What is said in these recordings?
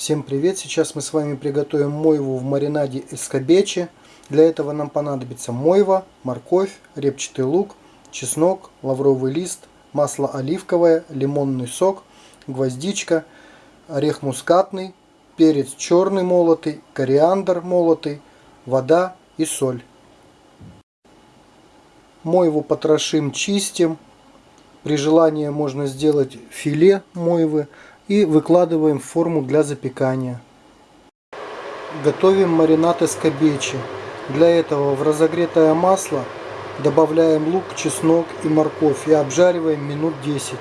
Всем привет! Сейчас мы с вами приготовим мойву в маринаде эскобечи. Для этого нам понадобится мойва, морковь, репчатый лук, чеснок, лавровый лист, масло оливковое, лимонный сок, гвоздичка, орех мускатный, перец черный молотый, кориандр молотый, вода и соль. Мойву потрошим, чистим. При желании можно сделать филе мойвы и выкладываем в форму для запекания. Готовим маринад эскобечи. Для этого в разогретое масло добавляем лук, чеснок и морковь и обжариваем минут 10.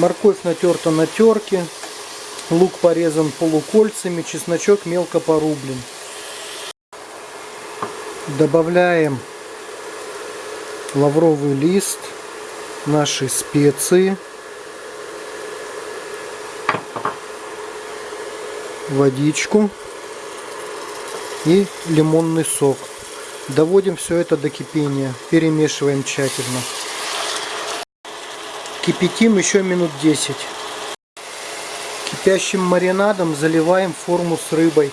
Морковь натерта на терке, лук порезан полукольцами, чесночок мелко порублен. Добавляем лавровый лист, наши специи. Водичку и лимонный сок. Доводим все это до кипения, перемешиваем тщательно. Кипятим еще минут 10. Кипящим маринадом заливаем форму с рыбой.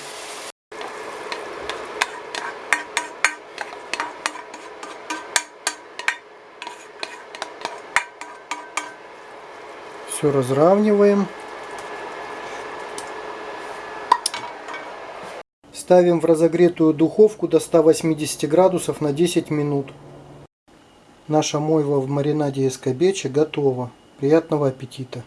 Все разравниваем. Ставим в разогретую духовку до 180 градусов на 10 минут. Наша мойва в маринаде эскобечи готова. Приятного аппетита!